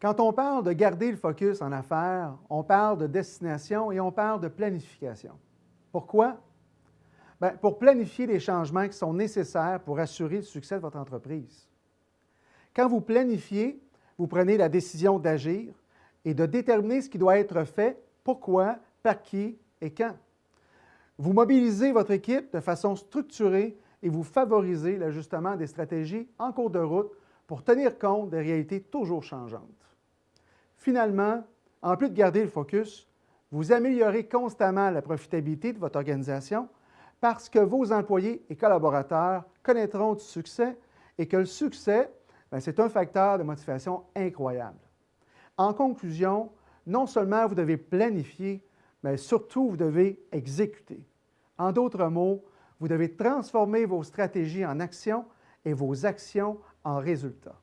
Quand on parle de garder le focus en affaires, on parle de destination et on parle de planification. Pourquoi? Bien, pour planifier les changements qui sont nécessaires pour assurer le succès de votre entreprise. Quand vous planifiez, vous prenez la décision d'agir et de déterminer ce qui doit être fait, pourquoi, par qui et quand. Vous mobilisez votre équipe de façon structurée et vous favorisez l'ajustement des stratégies en cours de route pour tenir compte des réalités toujours changeantes. Finalement, en plus de garder le focus, vous améliorez constamment la profitabilité de votre organisation parce que vos employés et collaborateurs connaîtront du succès et que le succès, ben, c'est un facteur de motivation incroyable. En conclusion, non seulement vous devez planifier, mais surtout vous devez exécuter. En d'autres mots, vous devez transformer vos stratégies en actions et vos actions en résultats.